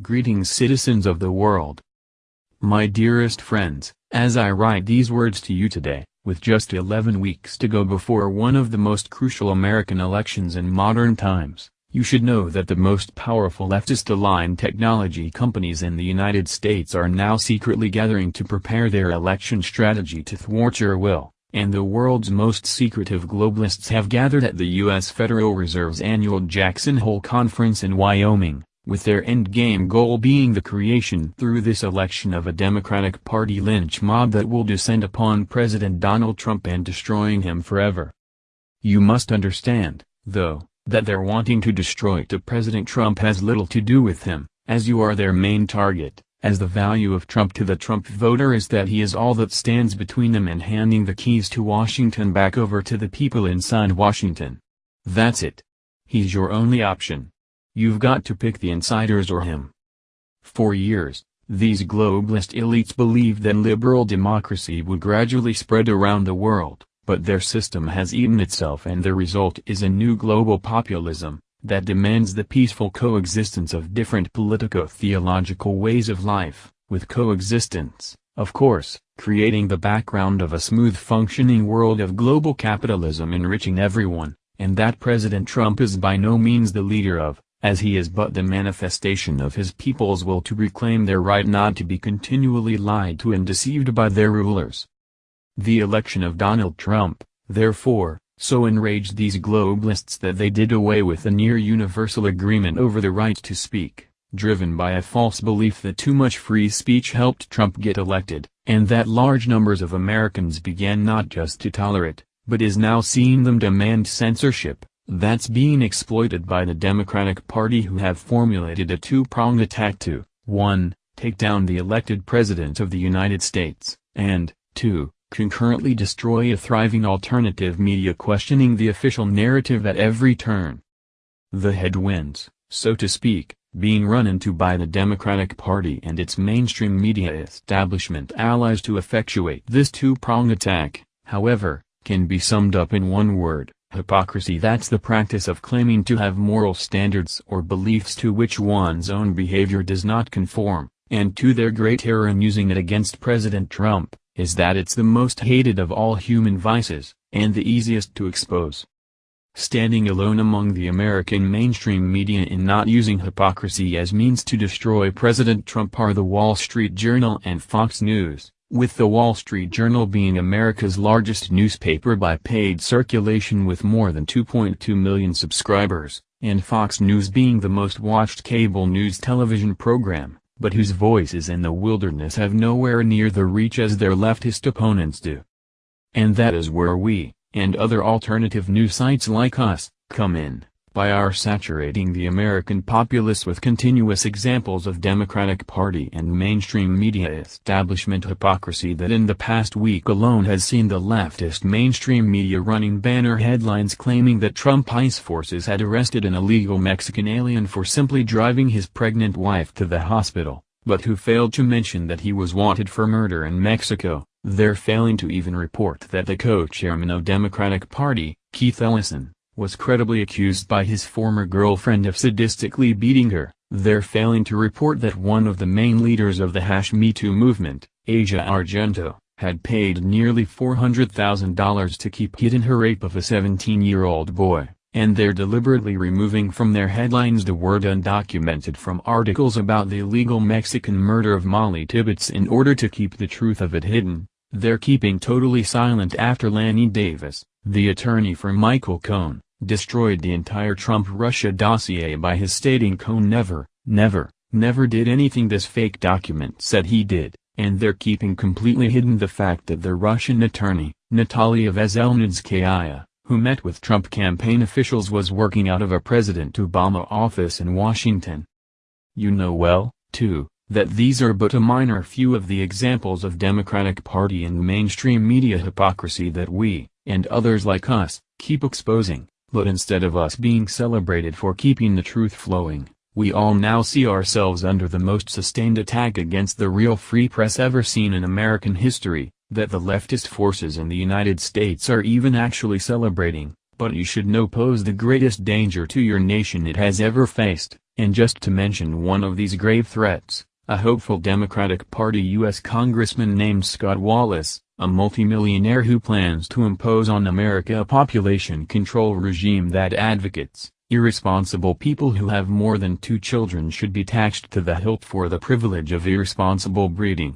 Greetings citizens of the world. My dearest friends, as I write these words to you today, with just 11 weeks to go before one of the most crucial American elections in modern times, you should know that the most powerful leftist-aligned technology companies in the United States are now secretly gathering to prepare their election strategy to thwart your will, and the world's most secretive globalists have gathered at the U.S. Federal Reserve's annual Jackson Hole Conference in Wyoming with their endgame goal being the creation through this election of a Democratic Party lynch mob that will descend upon President Donald Trump and destroying him forever. You must understand, though, that their wanting to destroy to President Trump has little to do with him, as you are their main target, as the value of Trump to the Trump voter is that he is all that stands between them and handing the keys to Washington back over to the people inside Washington. That's it. He's your only option. You've got to pick the insiders or him. For years, these globalist elites believed that liberal democracy would gradually spread around the world, but their system has eaten itself and the result is a new global populism, that demands the peaceful coexistence of different politico-theological ways of life, with coexistence, of course, creating the background of a smooth functioning world of global capitalism enriching everyone, and that President Trump is by no means the leader of, as he is but the manifestation of his people's will to reclaim their right not to be continually lied to and deceived by their rulers. The election of Donald Trump, therefore, so enraged these globalists that they did away with a near-universal agreement over the right to speak, driven by a false belief that too much free speech helped Trump get elected, and that large numbers of Americans began not just to tolerate, but is now seeing them demand censorship, that's being exploited by the Democratic Party who have formulated a two-pronged attack to, 1. Take down the elected President of the United States, and, 2. Concurrently destroy a thriving alternative media questioning the official narrative at every turn. The headwinds, so to speak, being run into by the Democratic Party and its mainstream media establishment allies to effectuate this two-pronged attack, however, can be summed up in one word, Hypocrisy That's the practice of claiming to have moral standards or beliefs to which one's own behavior does not conform, and to their great error in using it against President Trump, is that it's the most hated of all human vices, and the easiest to expose. Standing alone among the American mainstream media in not using hypocrisy as means to destroy President Trump are the Wall Street Journal and Fox News with the Wall Street Journal being America's largest newspaper by paid circulation with more than 2.2 million subscribers, and Fox News being the most watched cable news television program, but whose voices in the wilderness have nowhere near the reach as their leftist opponents do. And that is where we, and other alternative news sites like us, come in by our saturating the American populace with continuous examples of Democratic Party and mainstream media establishment hypocrisy that in the past week alone has seen the leftist mainstream media running banner headlines claiming that Trump ICE forces had arrested an illegal Mexican alien for simply driving his pregnant wife to the hospital, but who failed to mention that he was wanted for murder in Mexico, they're failing to even report that the co-chairman of Democratic Party, Keith Ellison, was credibly accused by his former girlfriend of sadistically beating her, they're failing to report that one of the main leaders of the Hash Me Too movement, Asia Argento, had paid nearly $400,000 to keep hidden her rape of a 17-year-old boy, and they're deliberately removing from their headlines the word undocumented from articles about the illegal Mexican murder of Molly Tibbetts in order to keep the truth of it hidden. They're keeping totally silent after Lanny Davis, the attorney for Michael Cohen, destroyed the entire Trump-Russia dossier by his stating Cohen never, never, never did anything this fake document said he did, and they're keeping completely hidden the fact that the Russian attorney, Natalia Veselnitskaya, who met with Trump campaign officials was working out of a President Obama office in Washington. You know well, too, that these are but a minor few of the examples of Democratic Party and mainstream media hypocrisy that we, and others like us, keep exposing. But instead of us being celebrated for keeping the truth flowing, we all now see ourselves under the most sustained attack against the real free press ever seen in American history, that the leftist forces in the United States are even actually celebrating, but you should know pose the greatest danger to your nation it has ever faced, and just to mention one of these grave threats, a hopeful Democratic Party U.S. congressman named Scott Wallace, a multimillionaire who plans to impose on America a population control regime that advocates, irresponsible people who have more than two children should be taxed to the hilt for the privilege of irresponsible breeding.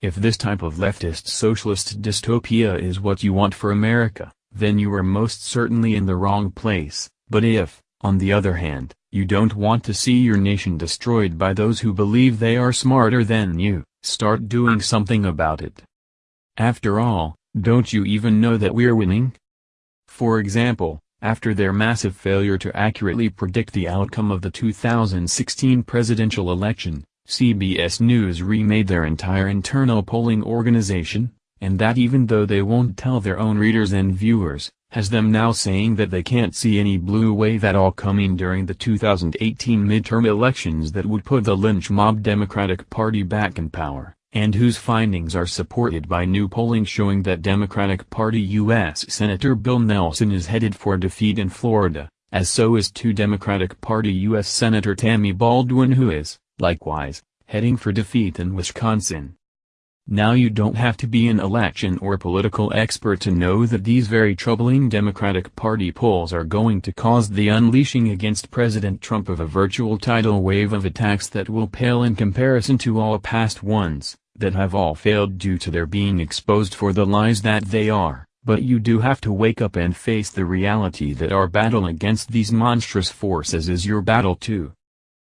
If this type of leftist socialist dystopia is what you want for America, then you are most certainly in the wrong place, but if, on the other hand, you don't want to see your nation destroyed by those who believe they are smarter than you, start doing something about it. After all, don't you even know that we're winning? For example, after their massive failure to accurately predict the outcome of the 2016 presidential election, CBS News remade their entire internal polling organization, and that even though they won't tell their own readers and viewers, has them now saying that they can't see any blue wave at all coming during the 2018 midterm elections that would put the lynch mob Democratic Party back in power, and whose findings are supported by new polling showing that Democratic Party U.S. Senator Bill Nelson is headed for defeat in Florida, as so is two Democratic Party U.S. Senator Tammy Baldwin who is, likewise, heading for defeat in Wisconsin. Now you don't have to be an election or political expert to know that these very troubling Democratic Party polls are going to cause the unleashing against President Trump of a virtual tidal wave of attacks that will pale in comparison to all past ones, that have all failed due to their being exposed for the lies that they are, but you do have to wake up and face the reality that our battle against these monstrous forces is your battle too.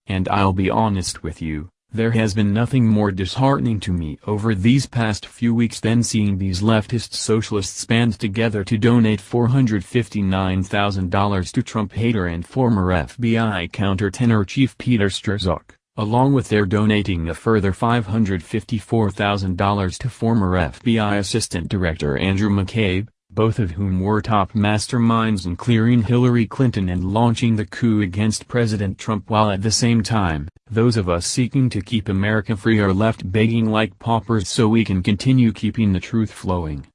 And I'll be honest with you, there has been nothing more disheartening to me over these past few weeks than seeing these leftist socialists band together to donate $459,000 to Trump hater and former FBI countertenor chief Peter Strzok, along with their donating a further $554,000 to former FBI Assistant Director Andrew McCabe, both of whom were top masterminds in clearing Hillary Clinton and launching the coup against President Trump while at the same time, those of us seeking to keep America free are left begging like paupers so we can continue keeping the truth flowing.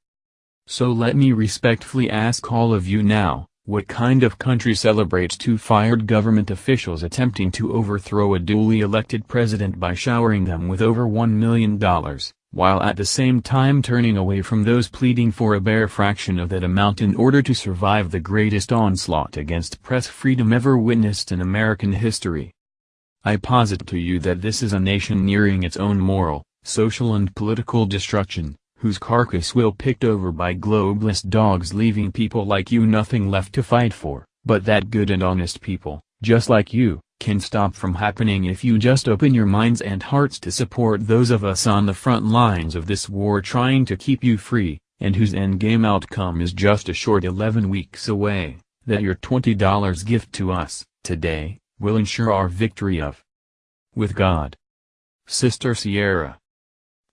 So let me respectfully ask all of you now, what kind of country celebrates two fired government officials attempting to overthrow a duly elected president by showering them with over $1 million? While at the same time turning away from those pleading for a bare fraction of that amount in order to survive the greatest onslaught against press freedom ever witnessed in American history. I posit to you that this is a nation nearing its own moral, social and political destruction, whose carcass will picked over by globalist dogs leaving people like you nothing left to fight for, but that good and honest people, just like you, can stop from happening if you just open your minds and hearts to support those of us on the front lines of this war trying to keep you free, and whose endgame outcome is just a short 11 weeks away, that your $20 gift to us, today, will ensure our victory of. With God. Sister Sierra.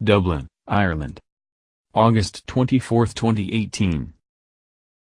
Dublin, Ireland. August 24, 2018